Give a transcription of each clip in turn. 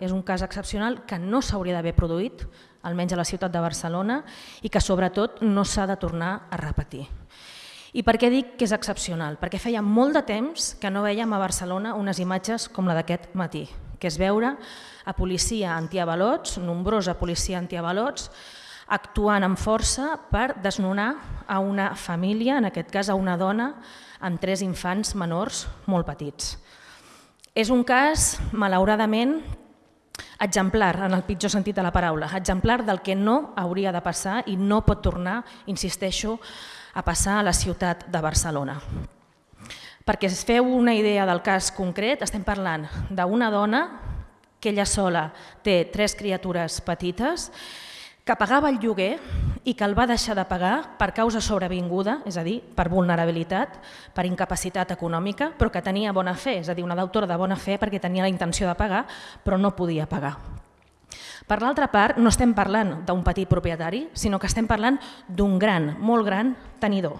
és un cas excepcional que no s'hauria d'haver produït, almenys a la ciutat de Barcelona, i que sobretot no s'ha de tornar a repetir. I per què dic que és excepcional? Perquè feia molt de temps que no veiem a Barcelona unes imatges com la d'aquest matí, que és veure a policia antiavalots, nombrosa policia antiavalots, actuant amb força per desnonar a una família, en aquest cas a una dona, amb tres infants menors molt petits. És un cas, malauradament, exemplar en el pitjor sentit de la paraula, exemplar del que no hauria de passar i no pot tornar, insisteixo, a passar a la ciutat de Barcelona. Perquè es feu una idea del cas concret, estem parlant d'una dona que ella sola té tres criatures petites que pagava el lloguer i que el va deixar de pagar per causa sobrevinguda, és a dir, per vulnerabilitat, per incapacitat econòmica, però que tenia bona fe, és a dir, una deutora de bona fe perquè tenia la intenció de pagar, però no podia pagar. Per l'altra part, no estem parlant d'un petit propietari, sinó que estem parlant d'un gran, molt gran tenidor,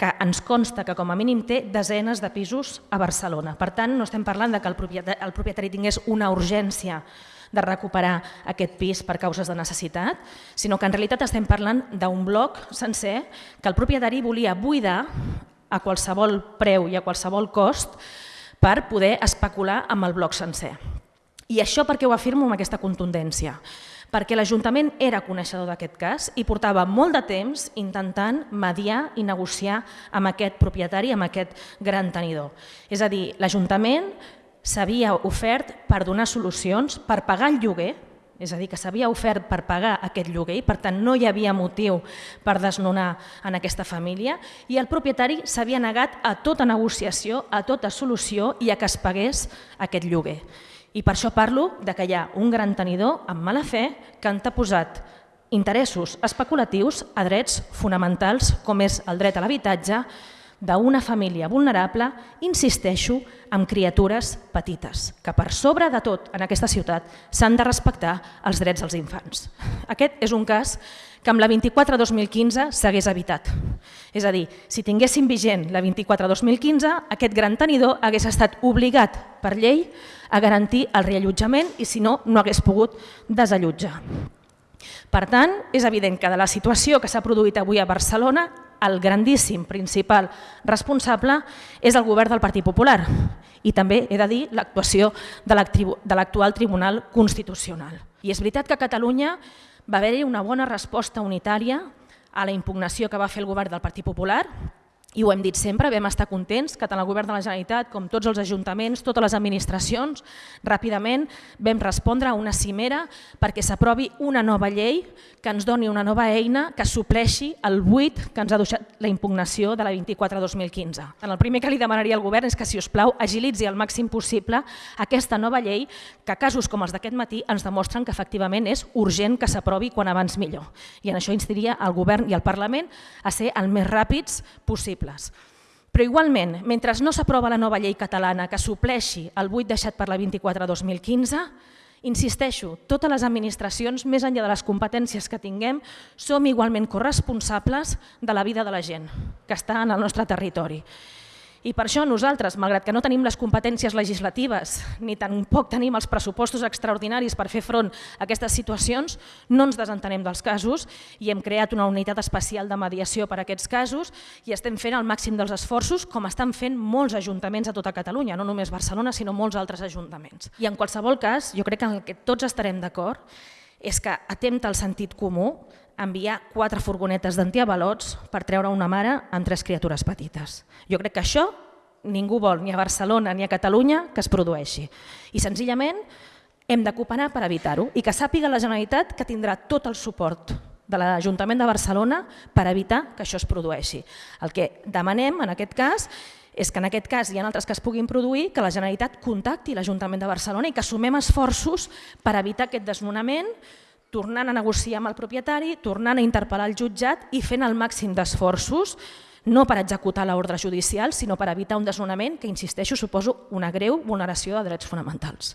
que ens consta que com a mínim té desenes de pisos a Barcelona. Per tant, no estem parlant de que el propietari, tingués una urgència de recuperar aquest pis per causes de necessitat, sinó que en realitat estem parlant d'un bloc sencer que el propietari volia buidar a qualsevol preu i a qualsevol cost per poder especular amb el bloc sencer. I això per què ho afirmo amb aquesta contundència? Perquè l'Ajuntament era coneixedor d'aquest cas i portava molt de temps intentant mediar i negociar amb aquest propietari, amb aquest gran tenidor. És a dir, l'Ajuntament s'havia ofert per donar solucions, per pagar el lloguer, és a dir, que s'havia ofert per pagar aquest lloguer i per tant no hi havia motiu per desnonar en aquesta família i el propietari s'havia negat a tota negociació, a tota solució i a que es pagués aquest lloguer. I per això parlo de que hi ha un gran tenidor amb mala fe que han posat interessos especulatius a drets fonamentals com és el dret a l'habitatge, d'una família vulnerable, insisteixo, amb criatures petites, que per sobre de tot en aquesta ciutat s'han de respectar els drets dels infants. Aquest és un cas que amb la 24-2015 s'hagués evitat. És a dir, si tinguéssim vigent la 24-2015, aquest gran tenidor hagués estat obligat per llei a garantir el reallotjament i si no, no hagués pogut desallotjar. Per tant, és evident que de la situació que s'ha produït avui a Barcelona el grandíssim principal responsable és el govern del Partit Popular i també he de dir l'actuació de l'actual Tribunal Constitucional. I és veritat que a Catalunya va haver-hi una bona resposta unitària a la impugnació que va fer el govern del Partit Popular i ho hem dit sempre, vam estar contents que tant el govern de la Generalitat com tots els ajuntaments, totes les administracions, ràpidament vam respondre a una cimera perquè s'aprovi una nova llei que ens doni una nova eina que supleixi el buit que ens ha deixat la impugnació de la 24-2015. El primer que li demanaria al govern és que, si us plau, agilitzi al màxim possible aquesta nova llei que casos com els d'aquest matí ens demostren que efectivament és urgent que s'aprovi quan abans millor. I en això instiria el govern i el Parlament a ser el més ràpids possible possibles. Però igualment, mentre no s'aprova la nova llei catalana que supleixi el buit deixat per la 24-2015, insisteixo, totes les administracions, més enllà de les competències que tinguem, som igualment corresponsables de la vida de la gent que està en el nostre territori. I per això nosaltres, malgrat que no tenim les competències legislatives ni tampoc tenim els pressupostos extraordinaris per fer front a aquestes situacions, no ens desentenem dels casos i hem creat una unitat especial de mediació per a aquests casos i estem fent el màxim dels esforços com estan fent molts ajuntaments a tota Catalunya, no només Barcelona sinó molts altres ajuntaments. I en qualsevol cas, jo crec que en el que tots estarem d'acord és que atempta el sentit comú enviar quatre furgonetes d'antiavalots per treure una mare amb tres criatures petites. Jo crec que això ningú vol, ni a Barcelona ni a Catalunya, que es produeixi. I senzillament hem de cooperar per evitar-ho i que sàpiga la Generalitat que tindrà tot el suport de l'Ajuntament de Barcelona per evitar que això es produeixi. El que demanem en aquest cas és que en aquest cas i en altres que es puguin produir, que la Generalitat contacti l'Ajuntament de Barcelona i que sumem esforços per evitar aquest desnonament, tornant a negociar amb el propietari, tornant a interpel·lar el jutjat i fent el màxim d'esforços no per executar l'ordre judicial, sinó per evitar un desnonament que, insisteixo, suposo una greu vulneració de drets fonamentals.